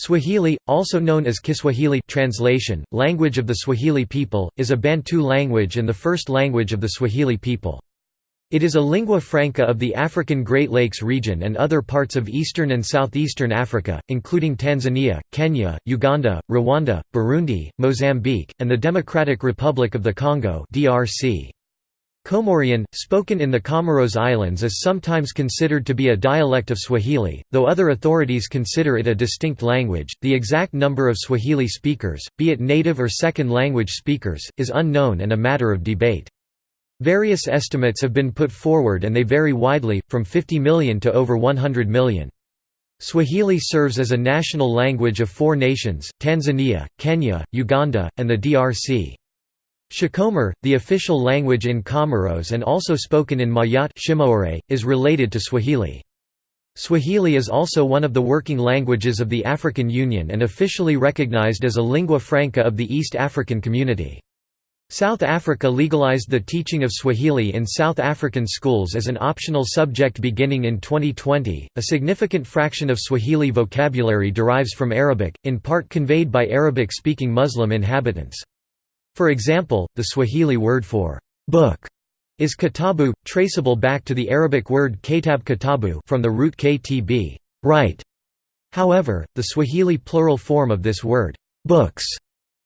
Swahili, also known as Kiswahili translation, language of the Swahili people, is a Bantu language and the first language of the Swahili people. It is a lingua franca of the African Great Lakes region and other parts of eastern and southeastern Africa, including Tanzania, Kenya, Uganda, Rwanda, Burundi, Mozambique, and the Democratic Republic of the Congo DRC. Comorian, spoken in the Comoros Islands is sometimes considered to be a dialect of Swahili, though other authorities consider it a distinct language. The exact number of Swahili speakers, be it native or second language speakers, is unknown and a matter of debate. Various estimates have been put forward and they vary widely, from 50 million to over 100 million. Swahili serves as a national language of four nations, Tanzania, Kenya, Uganda, and the DRC. Shikomor, the official language in Comoros and also spoken in Mayotte is related to Swahili. Swahili is also one of the working languages of the African Union and officially recognized as a lingua franca of the East African Community. South Africa legalized the teaching of Swahili in South African schools as an optional subject beginning in 2020. A significant fraction of Swahili vocabulary derives from Arabic, in part conveyed by Arabic speaking Muslim inhabitants. For example, the Swahili word for book is kitabu, traceable back to the Arabic word katab kitabu from the root ktb, right. However, the Swahili plural form of this word, books,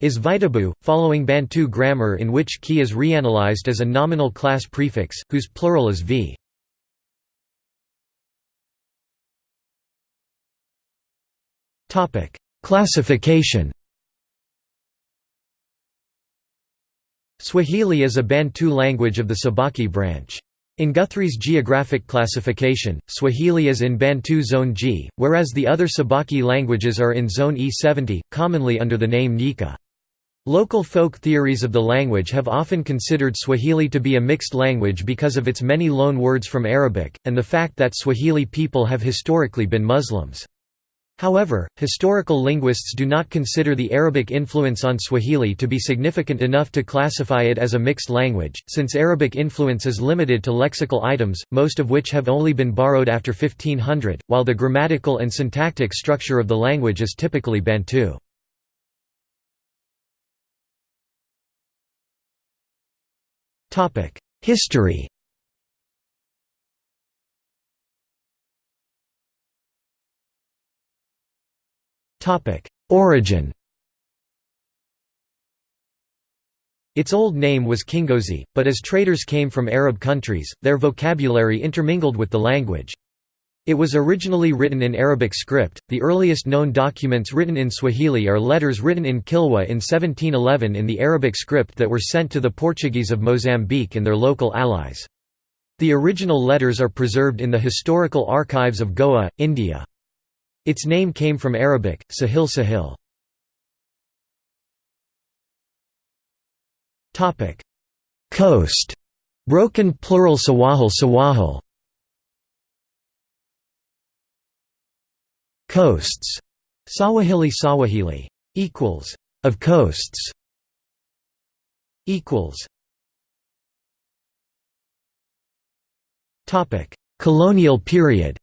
is vitabu, following Bantu grammar in which ki is reanalyzed as a nominal class prefix, whose plural is v. Classification Swahili is a Bantu language of the Sabaki branch. In Guthrie's geographic classification, Swahili is in Bantu Zone G, whereas the other Sabaki languages are in Zone E70, commonly under the name Nyika. Local folk theories of the language have often considered Swahili to be a mixed language because of its many loan words from Arabic, and the fact that Swahili people have historically been Muslims. However, historical linguists do not consider the Arabic influence on Swahili to be significant enough to classify it as a mixed language, since Arabic influence is limited to lexical items, most of which have only been borrowed after 1500, while the grammatical and syntactic structure of the language is typically Bantu. History Origin Its old name was Kingozi, but as traders came from Arab countries, their vocabulary intermingled with the language. It was originally written in Arabic script. The earliest known documents written in Swahili are letters written in Kilwa in 1711 in the Arabic script that were sent to the Portuguese of Mozambique and their local allies. The original letters are preserved in the Historical Archives of Goa, India. Its name came from Arabic, Sahil Sahil. Coast. Broken plural Sawahil Sawahil. Coasts. Sawahili Sawahili. Equals. Of coasts. Equals. Topic. Colonial period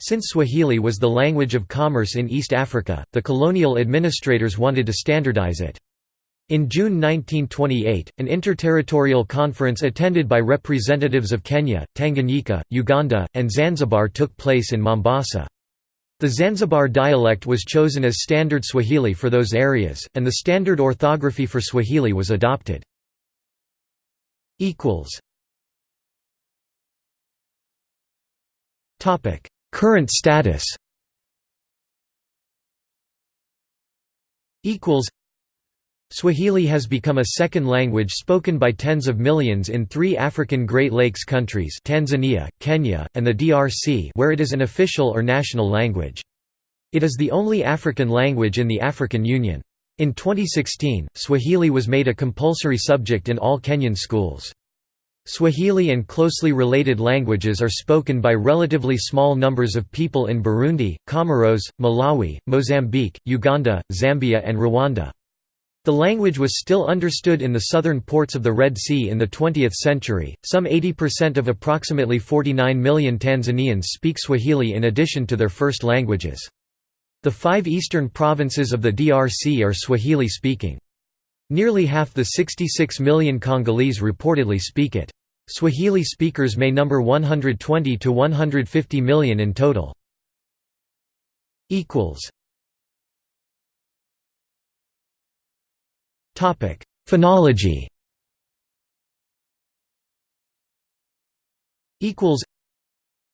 Since Swahili was the language of commerce in East Africa, the colonial administrators wanted to standardize it. In June 1928, an interterritorial conference attended by representatives of Kenya, Tanganyika, Uganda, and Zanzibar took place in Mombasa. The Zanzibar dialect was chosen as standard Swahili for those areas, and the standard orthography for Swahili was adopted. Current status Swahili has become a second language spoken by tens of millions in three African Great Lakes countries Tanzania, Kenya, and the DRC where it is an official or national language. It is the only African language in the African Union. In 2016, Swahili was made a compulsory subject in all Kenyan schools. Swahili and closely related languages are spoken by relatively small numbers of people in Burundi, Comoros, Malawi, Mozambique, Uganda, Zambia and Rwanda. The language was still understood in the southern ports of the Red Sea in the 20th century. Some 80% of approximately 49 million Tanzanians speak Swahili in addition to their first languages. The five eastern provinces of the DRC are Swahili speaking. Nearly half the 66 million Congolese reportedly speak it. Swahili speakers may number 120 to 150 million in total. Topic: Phonology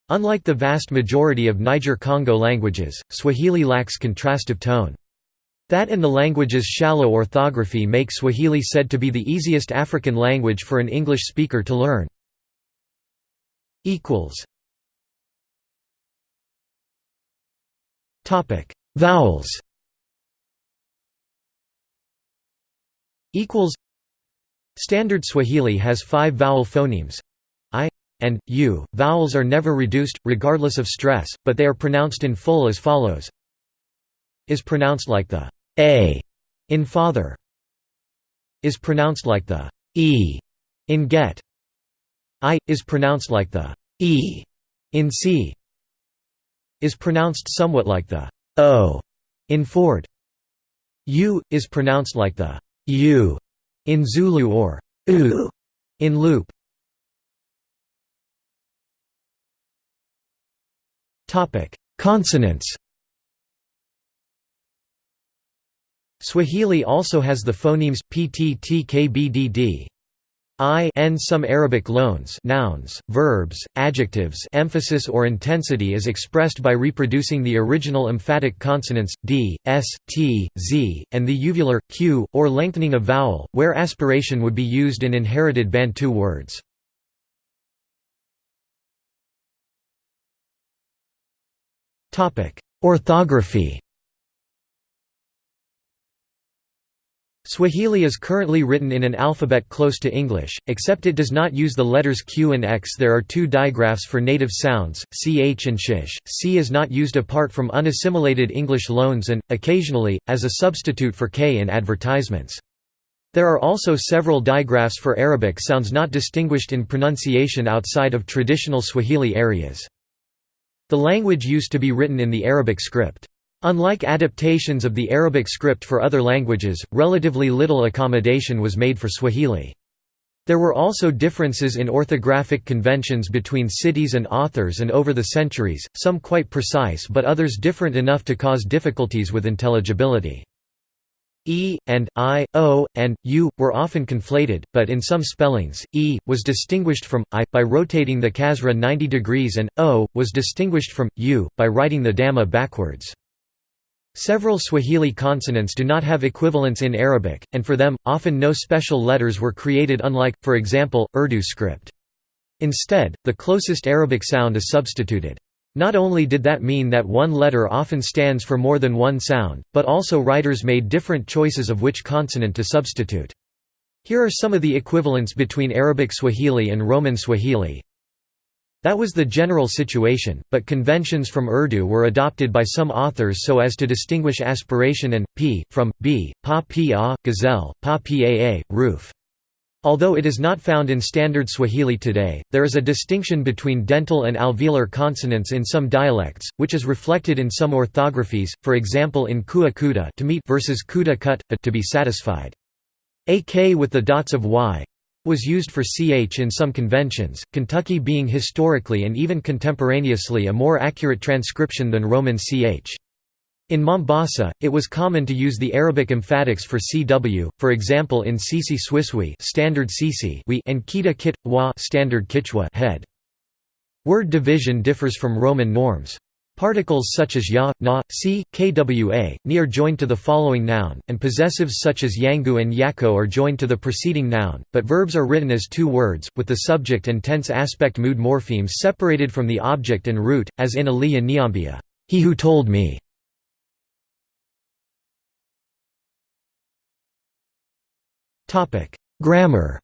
Unlike the vast majority of Niger-Congo languages, Swahili lacks contrastive tone. That and the language's shallow orthography make Swahili said to be the easiest African language for an English speaker to learn. Vowels. Standard Swahili has five vowel phonemes. I and u. Vowels are never reduced, regardless of stress, but they are pronounced in full as follows is pronounced like the a in father is pronounced like the e in get i is pronounced like the e in see is pronounced somewhat like the o in ford u is pronounced like the u in Zulu or u in loop. Topic: Consonants. Swahili also has the phonemes pttkbdd, I n some Arabic loans nouns, verbs, adjectives emphasis or intensity is expressed by reproducing the original emphatic consonants, d, s, t, z, and the uvular, q, or lengthening of vowel, where aspiration would be used in inherited Bantu words. Orthography Swahili is currently written in an alphabet close to English, except it does not use the letters Q and X. There are two digraphs for native sounds, ch and shish. C is not used apart from unassimilated English loans and, occasionally, as a substitute for K in advertisements. There are also several digraphs for Arabic sounds not distinguished in pronunciation outside of traditional Swahili areas. The language used to be written in the Arabic script. Unlike adaptations of the Arabic script for other languages, relatively little accommodation was made for Swahili. There were also differences in orthographic conventions between cities and authors and over the centuries, some quite precise but others different enough to cause difficulties with intelligibility. E, and, I, O, and, U, were often conflated, but in some spellings, E, was distinguished from, I, by rotating the kasra 90 degrees and, O, was distinguished from, U, by writing the dhamma backwards. Several Swahili consonants do not have equivalents in Arabic, and for them, often no special letters were created unlike, for example, Urdu script. Instead, the closest Arabic sound is substituted. Not only did that mean that one letter often stands for more than one sound, but also writers made different choices of which consonant to substitute. Here are some of the equivalents between Arabic Swahili and Roman Swahili. That was the general situation, but conventions from Urdu were adopted by some authors so as to distinguish aspiration and, p, from, b, pa pa, gazelle, pa paa, roof. Although it is not found in Standard Swahili today, there is a distinction between dental and alveolar consonants in some dialects, which is reflected in some orthographies, for example in kua kuda to meet versus kuda kut, to be satisfied. A k with the dots of y, was used for ch in some conventions, Kentucky being historically and even contemporaneously a more accurate transcription than Roman ch. In Mombasa, it was common to use the Arabic emphatics for cw, for example in Sisi Swiswi standard Sisi and Kita Kit, Wa standard Kichwa head. Word division differs from Roman norms. Particles such as ya, na, si, kwa, ni are joined to the following noun, and possessives such as yangu and yako are joined to the preceding noun, but verbs are written as two words, with the subject and tense aspect mood morphemes separated from the object and root, as in Ali Niambia, he who told me. Grammar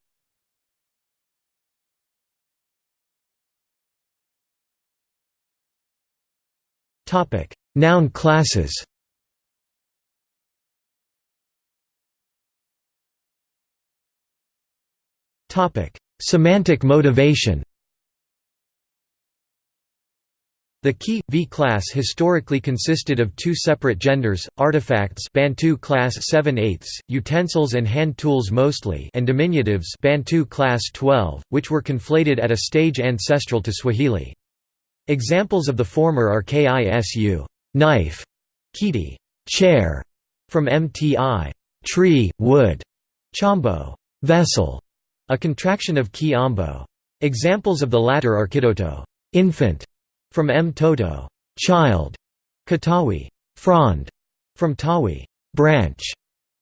Noun classes. Semantic motivation. The key V class historically consisted of two separate genders: artifacts, Bantu class 7/8, utensils and hand tools mostly, and diminutives, Bantu class 12, which were conflated at a stage ancestral to Swahili. Examples of the former are kisu knife, kiti chair from mti tree, wood, chombo vessel, a contraction of ki ambo. Examples of the latter are kidoto infant from M. Toto, child, Katawi, frond, from Tawi, branch,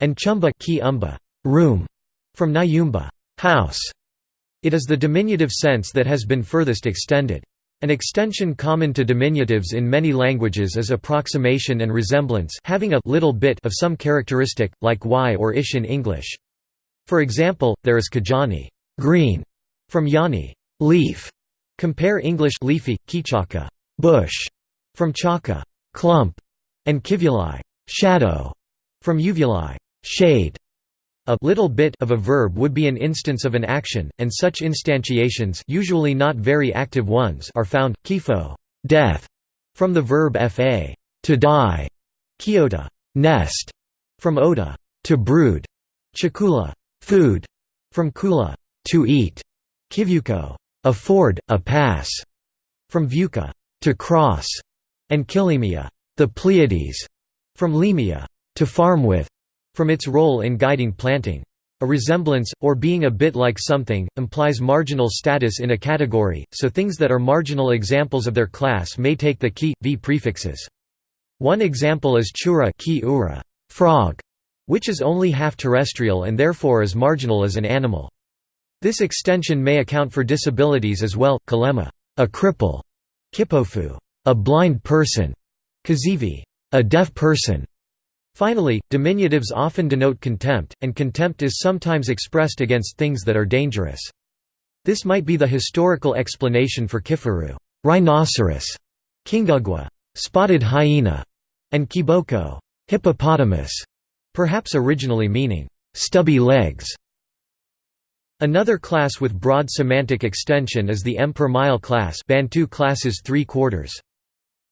and Chumba ki umba, room, from Nyumba, house. It is the diminutive sense that has been furthest extended. An extension common to diminutives in many languages is approximation and resemblance having a little bit of some characteristic, like y or ish in English. For example, there is kajani green", from yani leaf", Compare English leafy, kichaka bush, from chaka clump, and kivuli shadow, from uvuli shade. A little bit of a verb would be an instance of an action, and such instantiations usually not very active ones are found. Kifo death, from the verb fa to die, kiota nest, from oda to brood, chakula food, from kula to eat, kivuko afford, a pass, from Vuka, to cross, and Kilimia, the Pleiades, from Limia, to farm with, from its role in guiding planting. A resemblance, or being a bit like something, implies marginal status in a category, so things that are marginal examples of their class may take the ki, v prefixes. One example is chura ki ura, frog, which is only half terrestrial and therefore is marginal as an animal. This extension may account for disabilities as well, kalema a cripple, kipofu a blind person, kazivi a deaf person. Finally, diminutives often denote contempt, and contempt is sometimes expressed against things that are dangerous. This might be the historical explanation for kifaru rhinoceros, kingugwa spotted hyena, and kiboko hippopotamus, perhaps originally meaning stubby legs. Another class with broad semantic extension is the M per mile class Bantu classes 3 quarters.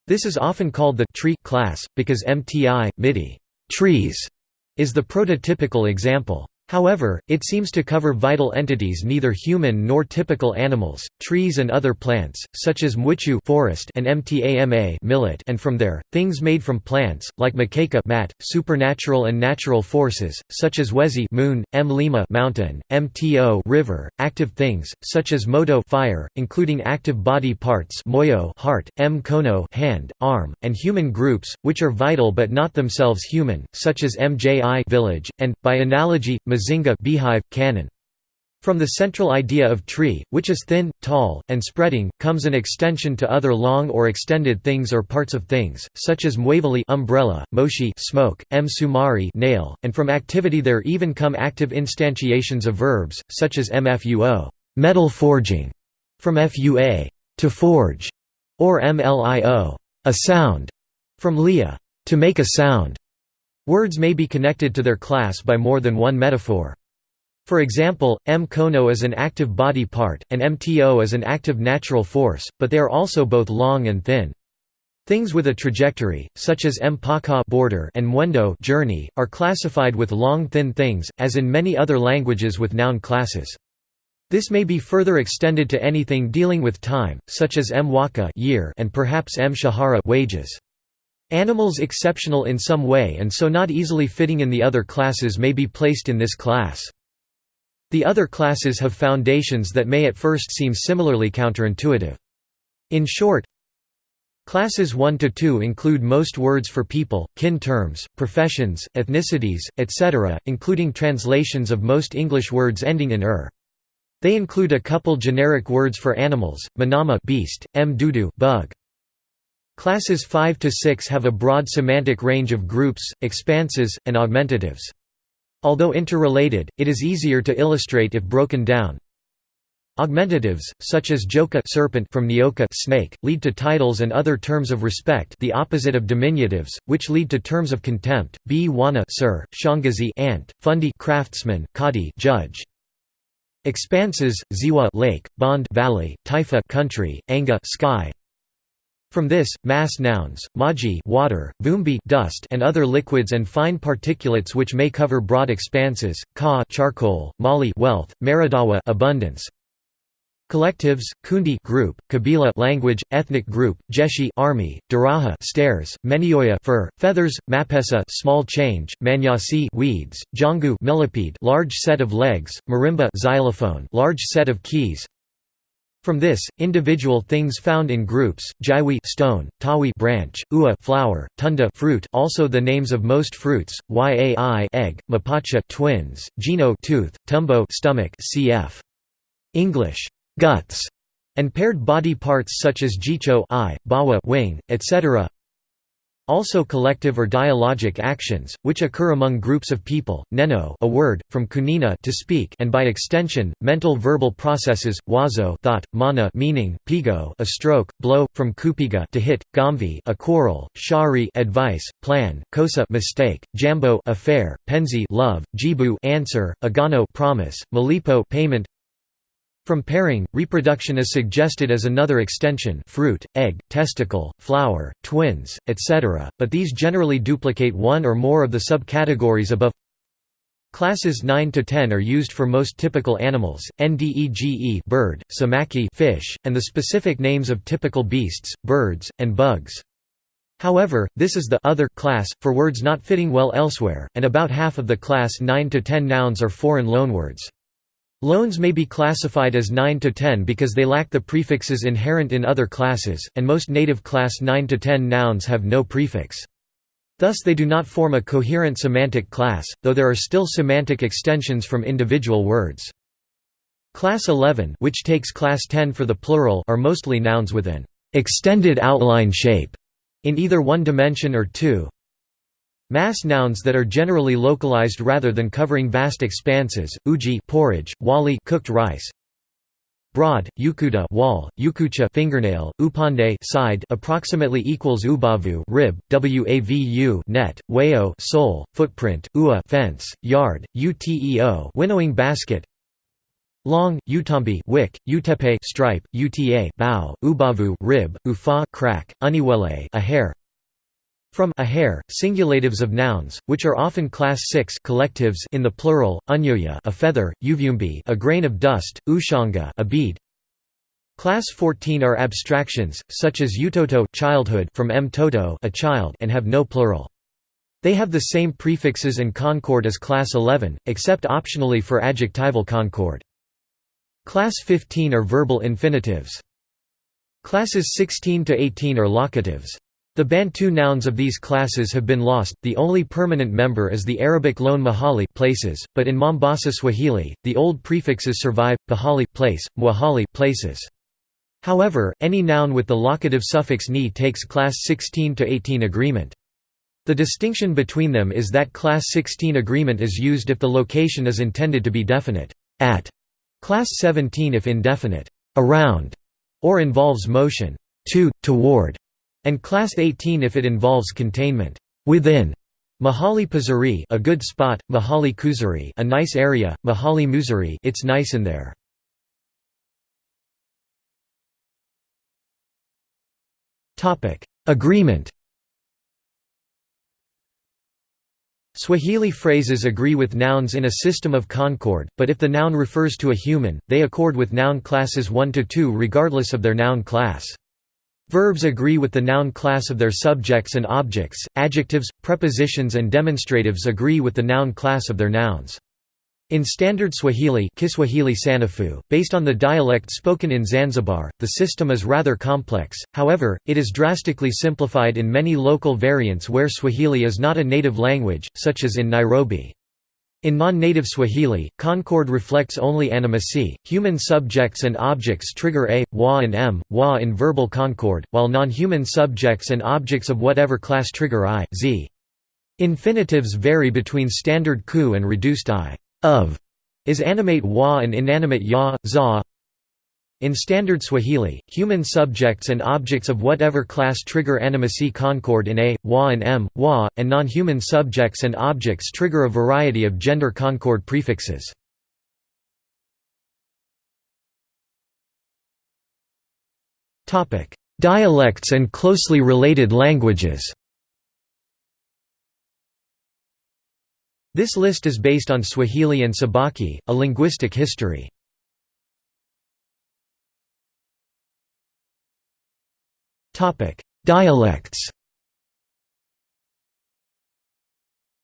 This is often called the tree class, because MTI, MIDI trees, is the prototypical example. However, it seems to cover vital entities neither human nor typical animals, trees and other plants, such as mwichu forest and mtama millet and from there, things made from plants, like makeka mat, supernatural and natural forces, such as wezi moon, mlima mountain, mto river, active things, such as moto fire, including active body parts moyo heart, m kono hand, arm, and human groups, which are vital but not themselves human, such as mji village, and, by analogy, Mazinga beehive, cannon. From the central idea of tree, which is thin, tall, and spreading, comes an extension to other long or extended things or parts of things, such as mwavuli umbrella, moshi smoke, m sumari nail, and from activity there even come active instantiations of verbs, such as mfuo metal forging, from fua to forge, or mlio a sound, from lia to make a sound. Words may be connected to their class by more than one metaphor. For example, M kono is an active body part, and MTO is an active natural force, but they are also both long and thin. Things with a trajectory, such as mpaka border and mwendo journey, are classified with long thin things, as in many other languages with noun classes. This may be further extended to anything dealing with time, such as mwaka year and perhaps m shahara wages. Animals exceptional in some way and so not easily fitting in the other classes may be placed in this class. The other classes have foundations that may at first seem similarly counterintuitive. In short, Classes 1 to 2 include most words for people, kin terms, professions, ethnicities, etc., including translations of most English words ending in er. They include a couple generic words for animals, manama beast, m dudu bug. Classes 5 to 6 have a broad semantic range of groups, expanses, and augmentatives. Although interrelated, it is easier to illustrate if broken down. Augmentatives, such as joka serpent from nyoka snake, lead to titles and other terms of respect the opposite of diminutives, which lead to terms of contempt, b wana sir, shangazi aunt, fundi craftsman, kadi judge. Expanses: Ziwa lake, Bond valley, Taifa country, Anga sky. From this, mass nouns, maji water, vumbi dust and other liquids and fine particulates which may cover broad expanses, ka charcoal, mali wealth, maradawa abundance. Collectives, kundi group, kabila language, ethnic group, jeshi army, daraha stairs, menioya fur, feathers, mapesa small change, manyasi weeds, jangu millipede large set of legs, marimba xylophone large set of keys. From this, individual things found in groups, jaiwi stone, tawi branch, ua flower, tunda fruit also the names of most fruits, yai egg, mapacha twins, gino tooth, tumbo stomach cf. English guts and paired body parts such as jicho eye, bawa wing, etc. Also collective or dialogic actions, which occur among groups of people, neno a word, from kunina to speak and by extension, mental verbal processes, wazo thought, mana meaning, pigo a stroke, blow, from kupiga to hit, gamvi a quarrel, shari advice, plan, kosa mistake, jambo affair, penzi love, jibu answer, agano promise, malipo payment, from pairing, reproduction is suggested as another extension fruit, egg, testicle, flower, twins, etc., but these generally duplicate one or more of the subcategories above Classes 9 to 10 are used for most typical animals, ndege bird, samaki fish, and the specific names of typical beasts, birds, and bugs. However, this is the other class, for words not fitting well elsewhere, and about half of the class 9 to 10 nouns are foreign loanwords. Loans may be classified as 9 to 10 because they lack the prefixes inherent in other classes, and most native class 9 to 10 nouns have no prefix. Thus they do not form a coherent semantic class, though there are still semantic extensions from individual words. Class 11 which takes class 10 for the plural are mostly nouns with an extended outline shape in either one dimension or two, Mass nouns that are generally localized rather than covering vast expanses, uji porridge, wali cooked rice. Broad, yukuda wall, yukucha fingernail, upande side approximately equals ubavu rib, wavu net, weo sole, footprint, ua fence, yard, uteo winnowing basket. Long, utambi wick, utepe stripe, uta bow, ubavu rib, ufa crack, uniwele a hair. From a hair, singulatives of nouns, which are often class 6 collectives in the plural, unyoya a feather, uvyumbi a grain of dust, ushanga a bead. Class 14 are abstractions, such as utoto childhood from m toto a child and have no plural. They have the same prefixes and concord as class 11, except optionally for adjectival concord. Class 15 are verbal infinitives. Classes 16 to 18 are locatives. The Bantu nouns of these classes have been lost, the only permanent member is the Arabic loan mahali places, but in Mombasa Swahili, the old prefixes survive, pahali place, mwahali places. However, any noun with the locative suffix ni takes class 16 to 18 agreement. The distinction between them is that class 16 agreement is used if the location is intended to be definite, at, class 17 if indefinite, around, or involves motion, to, toward and Class 18 if it involves containment within. Mahali Pazari a good spot, Mahali Kuzari a nice area, Mahali Muzari it's nice in there. Topic: Agreement. Swahili phrases agree with nouns in a system of concord, but if the noun refers to a human, they accord with noun classes 1 to 2 regardless of their noun class. Verbs agree with the noun class of their subjects and objects, adjectives, prepositions and demonstratives agree with the noun class of their nouns. In Standard Swahili Kiswahili Sanifu, based on the dialect spoken in Zanzibar, the system is rather complex, however, it is drastically simplified in many local variants where Swahili is not a native language, such as in Nairobi. In non-native Swahili, concord reflects only animacy. Human subjects and objects trigger a, wa and m, wa in verbal concord, while non-human subjects and objects of whatever class trigger i, z. Infinitives vary between standard ku and reduced i. Of is animate wa and inanimate ya, za. In standard Swahili, human subjects and objects of whatever class trigger animacy concord in a, wa and m, wa, and non-human subjects and objects trigger a variety of gender concord prefixes. Dialects and closely related languages This list is based on Swahili and Sabaki, a linguistic history. Dialects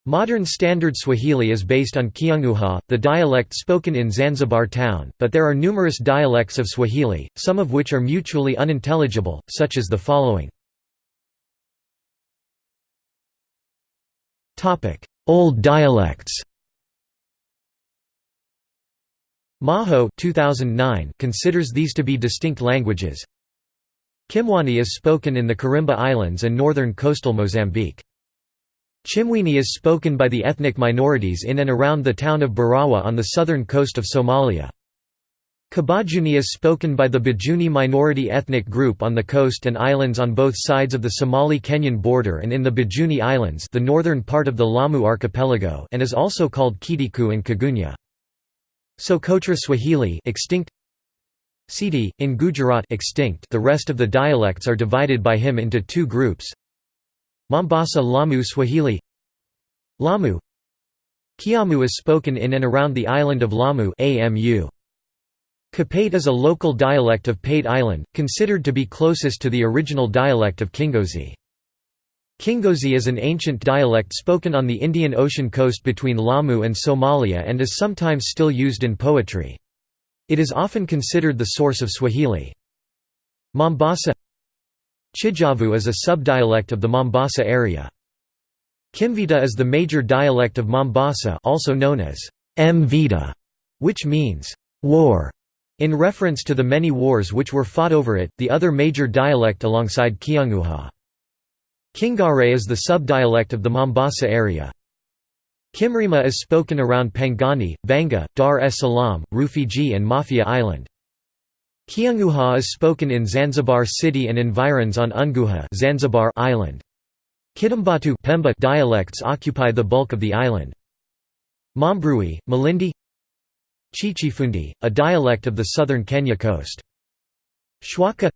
Modern Standard Swahili is based on Kiunguja, the dialect spoken in Zanzibar town, but there are numerous dialects of Swahili, some of which are mutually unintelligible, such as the following. Old dialects Maho 2009 considers these to be distinct languages. Kimwani is spoken in the Karimba Islands and northern coastal Mozambique. Chimwini is spoken by the ethnic minorities in and around the town of Barawa on the southern coast of Somalia. Kibajuni is spoken by the Bajuni minority ethnic group on the coast and islands on both sides of the Somali-Kenyan border and in the Bajuni Islands the northern part of the Lamu archipelago and is also called Kidiku and Kagunya. Socotra Swahili extinct Sidi, in Gujarat extinct the rest of the dialects are divided by him into two groups Mombasa Lamu Swahili Lamu Kiamu is spoken in and around the island of Lamu AMU. Kapate is a local dialect of Pate Island, considered to be closest to the original dialect of Kingozi. Kingozi is an ancient dialect spoken on the Indian Ocean coast between Lamu and Somalia and is sometimes still used in poetry. It is often considered the source of Swahili. Mombasa Chijomvu is a subdialect of the Mombasa area. Kimvita is the major dialect of Mombasa also known as Mvita, which means war. In reference to the many wars which were fought over it, the other major dialect alongside Kiunguja. Kingare is the subdialect of the Mombasa area. Kimrima is spoken around Pangani, Vanga, Dar es Salaam, Rufiji and Mafia Island. Kiunguja is spoken in Zanzibar city and environs on Unguja Zanzibar island. Kitumbatu Pemba dialects occupy the bulk of the island. Mambrui, Malindi Chichifundi, a dialect of the southern Kenya coast. Shwaka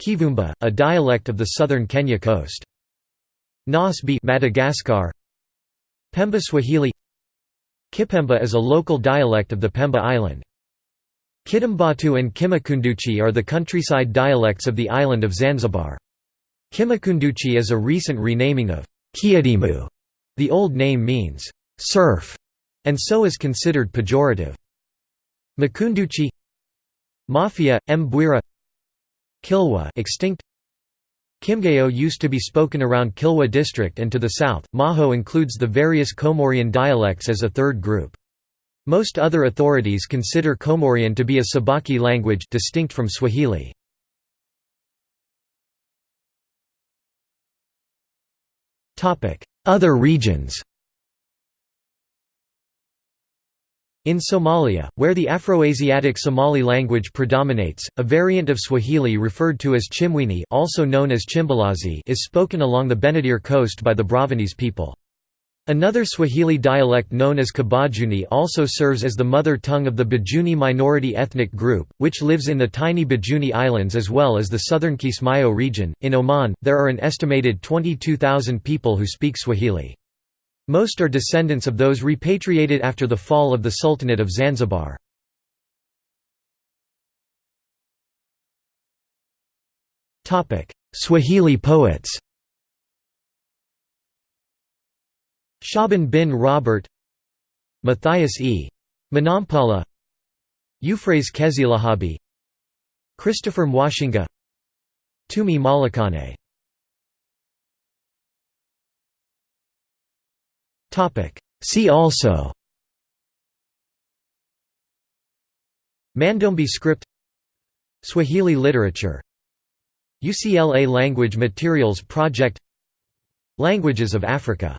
Kivumba, a dialect of the southern Kenya coast. Nosy Be Madagascar Pemba Swahili Kipemba is a local dialect of the Pemba island. Kitumbatu and Kimakunduchi are the countryside dialects of the island of Zanzibar. Kimakunduchi is a recent renaming of Kiadimu. The old name means surf, and so is considered pejorative. Makunduchi Mafia, Mbwira Kilwa extinct Kimgayo used to be spoken around Kilwa district and to the south. Maho includes the various Comorian dialects as a third group. Most other authorities consider Comorian to be a Sabaki language distinct from Swahili. Other regions In Somalia, where the Afroasiatic Somali language predominates, a variant of Swahili referred to as Chimwini also known as Chimbalazi is spoken along the Benadir coast by the Bravanese people. Another Swahili dialect known as Kibajuni also serves as the mother tongue of the Bajuni minority ethnic group, which lives in the tiny Bajuni Islands as well as the southern Kismayo region. In Oman, there are an estimated 22,000 people who speak Swahili. Most are descendants of those repatriated after the fall of the Sultanate of Zanzibar. Swahili poets Shaban bin Robert Matthias E. Mnyampala Euphrase Kezilahabi Christopher Mwashinga Tumi Malakane See also. Mandombe script. Swahili literature. UCLA Language Materials Project. Languages of Africa